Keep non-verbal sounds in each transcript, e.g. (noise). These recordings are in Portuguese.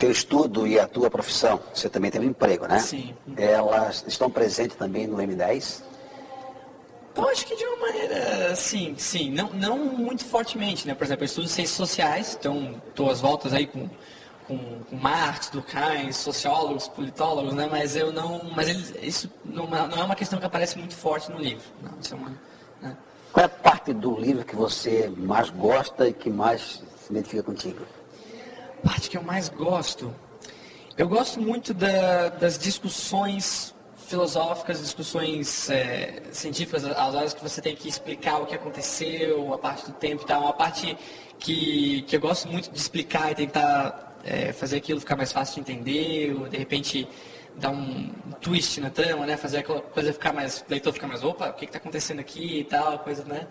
teu estudo e a tua profissão, você também tem um emprego, né? Sim. Elas estão presentes também no M10? Eu acho que de uma maneira, sim, sim, não, não muito fortemente, né? Por exemplo, eu estudo ciências sociais, então estou às voltas aí com, com, com Marx, Durkheim, sociólogos, politólogos, né? Mas eu não, mas eles, isso não, não é uma questão que aparece muito forte no livro, não, isso é uma, né? Qual é a parte do livro que você mais gosta e que mais se identifica contigo? A parte que eu mais gosto, eu gosto muito da, das discussões filosóficas, discussões é, científicas, as horas que você tem que explicar o que aconteceu, a parte do tempo e tal, uma parte que, que eu gosto muito de explicar e tentar é, fazer aquilo ficar mais fácil de entender, ou de repente dar um twist na trama, né? Fazer aquela coisa ficar mais, o leitor ficar mais, opa, o que está acontecendo aqui e tal, coisa, né?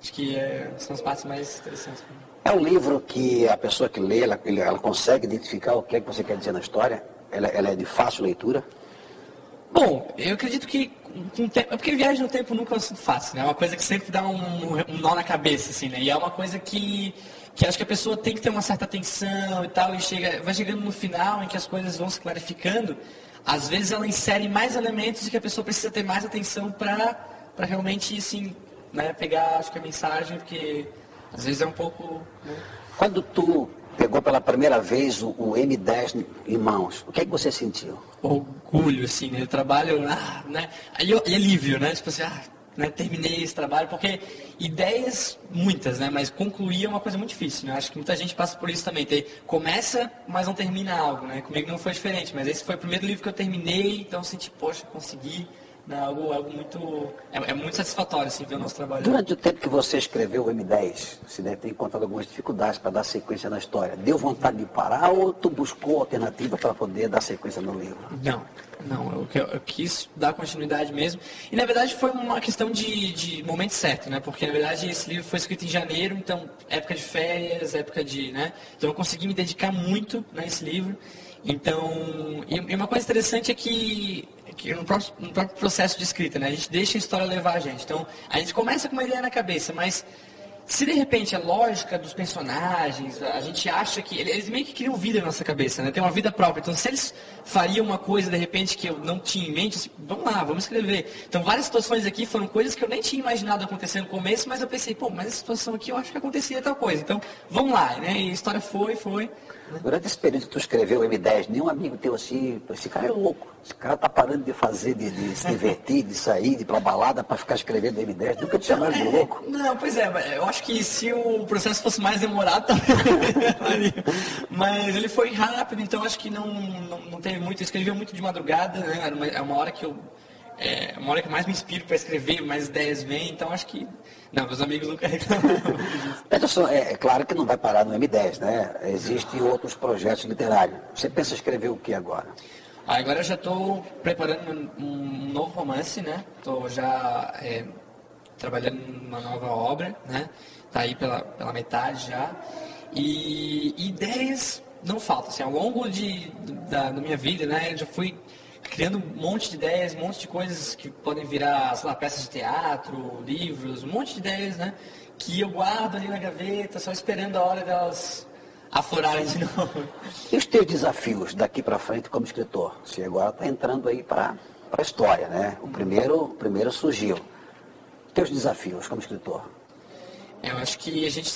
Acho que é, são as partes mais interessantes. É um livro que a pessoa que lê, ela, ela consegue identificar o que é que você quer dizer na história? Ela, ela é de fácil leitura? Bom, eu acredito que com tempo, é porque viagem no tempo nunca é um assunto fácil, né? É uma coisa que sempre dá um, um, nó na cabeça, assim, né? E é uma coisa que, que acho que a pessoa tem que ter uma certa atenção e tal, e chega, vai chegando no final em que as coisas vão se clarificando, às vezes ela insere mais elementos e que a pessoa precisa ter mais atenção para realmente, assim, né, pegar, acho que a mensagem, porque às vezes é um pouco... Né? Quando tu pegou pela primeira vez o, o M10 em mãos, o que, é que você sentiu? Orgulho, assim, né? Eu trabalho, ah, né? Aí e alívio, né? Tipo assim, ah, né? terminei esse trabalho, porque ideias, muitas, né? Mas concluir é uma coisa muito difícil, né? Acho que muita gente passa por isso também. Ter, começa, mas não termina algo, né? Comigo não foi diferente, mas esse foi o primeiro livro que eu terminei, então eu senti, poxa, consegui né, algo, algo muito. É, é, muito satisfatório assim, ver o nosso trabalho. Durante o tempo que você escreveu o M10, você deve ter encontrado algumas dificuldades para dar sequência na história. Deu vontade de parar ou tu buscou alternativa para poder dar sequência no livro? Não, não, eu, eu, quis dar continuidade mesmo. E na verdade foi uma questão de, de momento certo, né? Porque na verdade esse livro foi escrito em janeiro, então época de férias, época de. Né? Então eu consegui me dedicar muito nesse livro. Então, e uma coisa interessante é que que no próprio, no próprio processo de escrita, né? A gente deixa a história levar a gente. Então, a gente começa com uma ideia na cabeça, mas se de repente a lógica dos personagens, a gente acha que. Eles meio que criam vida na nossa cabeça, né? Tem uma vida própria. Então, se eles fariam uma coisa de repente que eu não tinha em mente, assim, vamos lá, vamos escrever. Então, várias situações aqui foram coisas que eu nem tinha imaginado acontecer no começo, mas eu pensei, pô, mas essa situação aqui eu acho que acontecia tal coisa. Então, vamos lá, né? E a história foi, foi. Durante esse período que tu escreveu o M10, nenhum amigo teu assim, esse cara é louco. Esse cara tá parando de fazer, de, de se (laughs) divertir, de sair, de ir pra balada para ficar escrevendo M10. Nunca te chamaram de louco? Não, pois é, eu acho que se o processo fosse mais demorado, também. (laughs) Mas ele foi rápido, então acho que não, não, não teve muito. Eu escrevia muito de madrugada, né? É uma hora que eu é uma hora que mais me inspiro para escrever, mais ideias vêm, então acho que. Não, meus amigos nunca (laughs) Peterson, é, é, claro que não vai parar no M10, né? Existem outros projetos literários. Você pensa escrever o que agora? Ah, agora eu já estou preparando um, novo romance, né? Estou já é, trabalhando numa nova obra, né? Está aí pela, pela metade já. E, e ideias não faltam. Assim, ao longo de, da, da minha vida, né? Eu já fui criando um monte de ideias, um monte de coisas que podem virar, sei lá, peças de teatro, livros, um monte de ideias, né? Que eu guardo ali na gaveta, só esperando a hora delas aflorarem de (laughs) novo. E os teus desafios daqui para frente como escritor? Você agora está entrando aí para a história, né? O primeiro, o primeiro surgiu. Teus desafios como escritor? Eu acho que a gente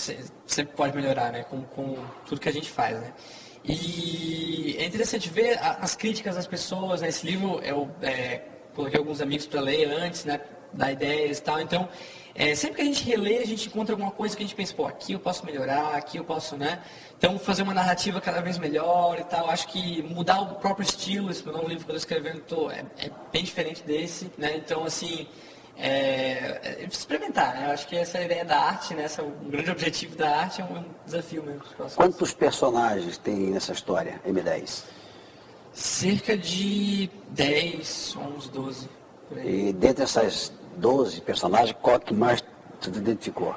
sempre pode melhorar, né? Com, com tudo que a gente faz, né? E é interessante ver as críticas das pessoas. Né? livro eu é, coloquei alguns amigos para ler antes, né? Dar ideias e tal. Então, é, sempre que a gente relê, a gente encontra alguma coisa que a gente pensa, pô, aqui eu posso melhorar, aqui eu posso, né? Então, fazer uma narrativa cada vez melhor e tal. Acho que mudar o próprio estilo, esse meu novo livro que eu estou escrevendo, tô, é, é bem diferente desse, né? Então, assim, é, é, experimentar, né? Eu acho que essa é ideia da arte, né? Esse é o grande objetivo da arte, é um desafio mesmo. Quantos personagens tem nessa história, M10? Cerca de 10, 11, 12. E dentre essas 12 personagens, qual que mais tu identificou?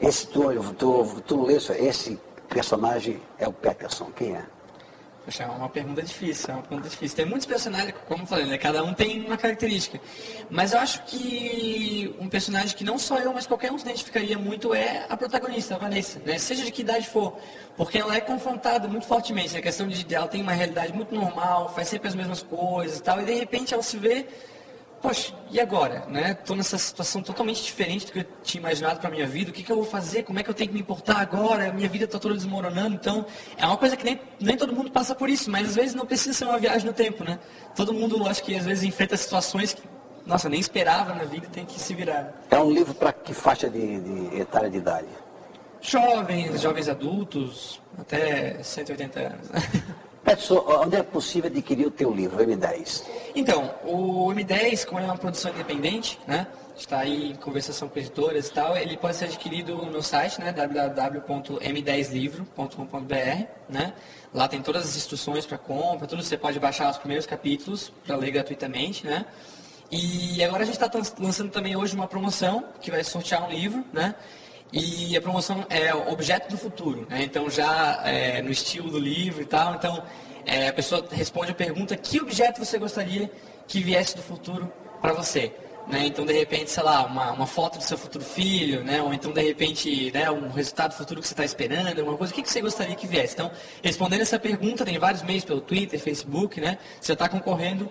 Esse tu, tu, tu lê esse personagem é o Peterson, quem é? Poxa, é uma pergunta difícil, é uma pergunta difícil. Tem muitos personagens, como eu falei, né? Cada um tem uma característica. Mas eu acho que um personagem que não só eu, mas qualquer um se identificaria muito é a protagonista, a Vanessa, né? Seja de que idade for. Porque ela é confrontada muito fortemente. A questão de ela tem uma realidade muito normal, faz sempre as mesmas coisas e tal, e de repente ela se vê poxa, e agora? Né? Estou nessa situação totalmente diferente do que eu tinha imaginado para a minha vida. O que, que eu vou fazer? Como é que eu tenho que me importar agora? A minha vida está toda desmoronando. Então, é uma coisa que nem, nem todo mundo passa por isso, mas às vezes não precisa ser uma viagem no tempo. Né? Todo mundo, acho que às vezes enfrenta situações que, nossa, nem esperava na vida e tem que se virar. É um livro para que faixa de, de etária de idade? Jovens, jovens adultos, até 180 anos. (laughs) Onde é possível adquirir o teu livro, o M10? Então, o M10, como é uma produção independente, né? Está aí em conversação com editoras e tal, ele pode ser adquirido no meu site, né? www.m10livro.com.br, né? Lá tem todas as instruções para compra, tudo você pode baixar os primeiros capítulos para ler gratuitamente, né? E agora a gente está lançando também hoje uma promoção que vai sortear um livro, né? E a promoção é objeto do futuro, né? Então já é, no estilo do livro e tal. Então é, a pessoa responde a pergunta: que objeto você gostaria que viesse do futuro para você? Né? Então, de repente, sei lá, uma, uma, foto do seu futuro filho, né? ou então, de repente, né, um resultado futuro que você está esperando, alguma coisa, o que, que você gostaria que viesse? Então, respondendo essa pergunta, tem vários meios pelo Twitter, Facebook, né? Você está concorrendo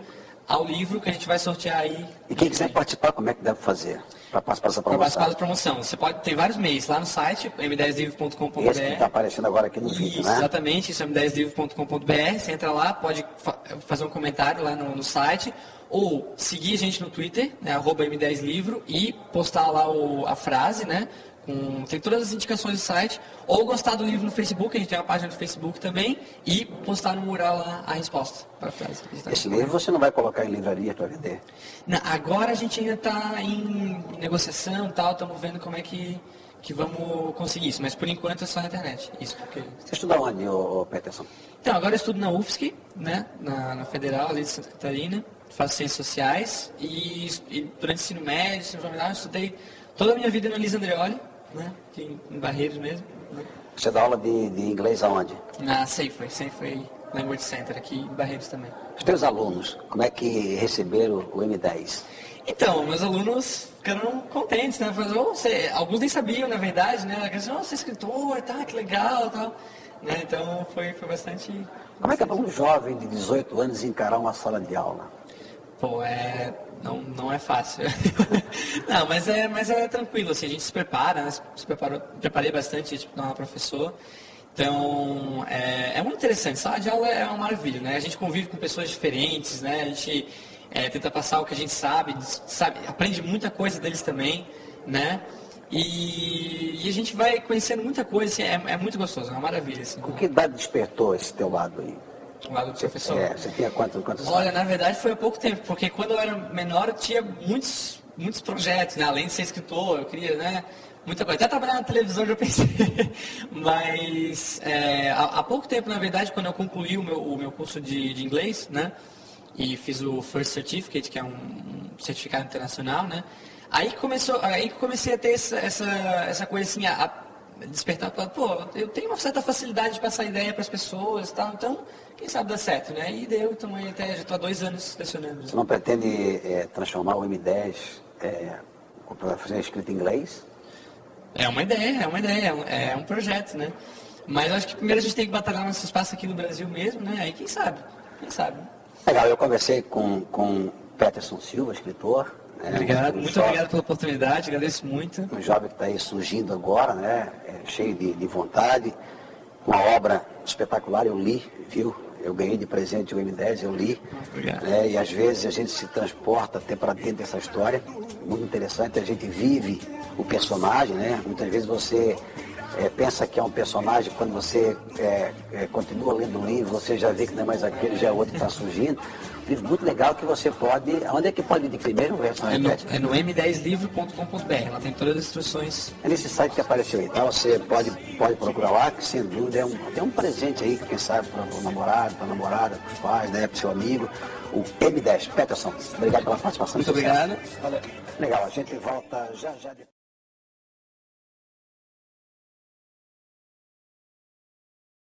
ao livro que a gente vai sortear aí. E quem quiser participar, como é que deve fazer para participar dessa promoção? Para participar da promoção. Você pode ter vários meios lá no site, m10livro.com.br. Esse que está aparecendo agora aqui no vídeo, né? Exatamente, isso é m10livro.com.br. Você entra lá, pode fa fazer um comentário lá no, no, site, ou seguir a gente no Twitter, né, arroba m10livro, e postar lá o, a frase, né? Com, tem todas as indicações do site, ou gostar do livro no Facebook, a gente tem uma página do Facebook também, e postar no mural lá a resposta para a frase. Esse livro você não vai colocar em livraria para vender? Não, agora a gente ainda está em negociação tal, estamos vendo como é que, que vamos conseguir isso, mas por enquanto é só na internet. Isso porque... Você estuda onde, ô, ô Peterson? Então, agora eu estudo na UFSC, né, na, na Federal ali de Santa Catarina, faço ciências sociais, e, e durante o ensino médio, ensino jornal, eu estudei toda a minha vida no Elisa Andreoli, né? Aqui em Barreiros mesmo. Né? Você dá aula de, de inglês aonde? Na Safeway, Safeway Language Center, aqui em Barreiros também. Os teus alunos, como é que receberam o M10? Então, meus alunos ficaram contentes, né? Falaram, oh, você... Alguns nem sabiam, na verdade, né? Eles oh, você é escritor, tá, que legal, tal. Né? Então, foi, foi bastante... Como é que é para um jovem de 18 anos encarar uma sala de aula? Pô, é não, não é fácil. (laughs) não, mas é, mas é tranquilo, assim, a gente se prepara, né? se preparou, preparei bastante tipo, uma professor. Então, é, é, muito interessante. Sala de aula é uma maravilha, né? A gente convive com pessoas diferentes, né? A gente é, tenta passar o que a gente sabe, sabe, aprende muita coisa deles também, né? E, e a gente vai conhecendo muita coisa, assim, é, é muito gostoso, é uma maravilha. Assim, o que idade despertou esse teu lado aí? Lado do professor? É, você tinha quantos, quantos Olha, na verdade foi há pouco tempo, porque quando eu era menor eu tinha muitos, muitos projetos, né? além de ser escritor, eu queria, né? Muita coisa. Até trabalhar na televisão já pensei. (laughs) Mas é, há, há, pouco tempo, na verdade, quando eu concluí o meu, o meu curso de, de inglês, né? E fiz o First Certificate, que é um certificado internacional, né? Aí começou, aí comecei a ter essa, essa, essa coisa assim, a, despertar, pô, eu tenho uma certa facilidade de passar ideia para as pessoas, tal, então quem sabe dá certo, né? E deu, então até já estou há dois anos lecionando. Você não pretende é, transformar o M10 é, para fazer escrita em inglês? É uma ideia, é uma ideia, é um projeto, né? Mas acho que primeiro a gente tem que batalhar nosso espaço aqui no Brasil mesmo, né? Aí quem sabe, quem sabe. Legal, eu conversei com, com Peterson Silva, escritor. Obrigado, muito jovem, obrigado pela oportunidade, agradeço muito. Um jovem que está aí surgindo agora, né? É, cheio de, de vontade, uma obra espetacular, eu li, viu? eu ganhei de presente o M10, eu li. Né, e às vezes a gente se transporta até para dentro dessa história. Muito interessante, a gente vive o personagem, né? Muitas vezes você é, pensa que é um personagem, quando você é, é, continua lendo o livro, você já vê que não é mais aquele, já é outro que está surgindo livro muito legal que você pode. Onde é que pode adquirir mesmo, versão é no, é no m10livro.com.br, lá tem todas as instruções. É nesse site que apareceu aí, tá? Você pode, pode procurar lá, que sem dúvida é um, um presente aí, quem sabe, para o namorado, para a namorada, para os pais, né, para o seu amigo. O M10. Peterson, obrigado pela participação. Muito obrigado. Valeu. Legal, a gente volta já já depois.